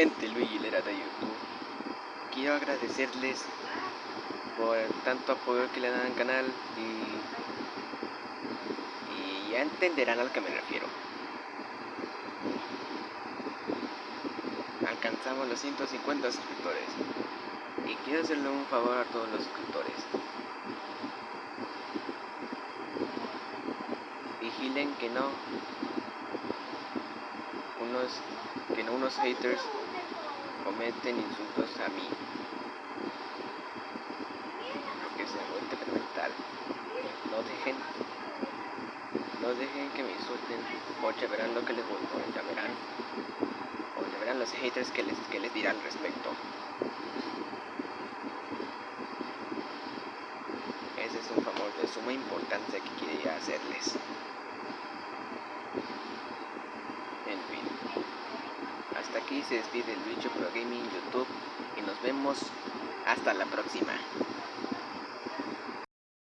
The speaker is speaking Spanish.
Gente, Luigi Lera de YouTube. Quiero agradecerles por tanto apoyo que le dan al canal y, y ya entenderán a lo que me refiero. Alcanzamos los 150 suscriptores y quiero hacerle un favor a todos los suscriptores. Vigilen que no unos que no unos haters cometen insultos a mí. Porque se vuelve temperamental no dejen no dejen que me insulten. O ya verán lo que les voy o ya verán. O ya verán los haters que les, que les dirán al respecto. Ese es un favor de suma importancia que quería hacerles aquí se despide el bicho pro gaming youtube y nos vemos hasta la próxima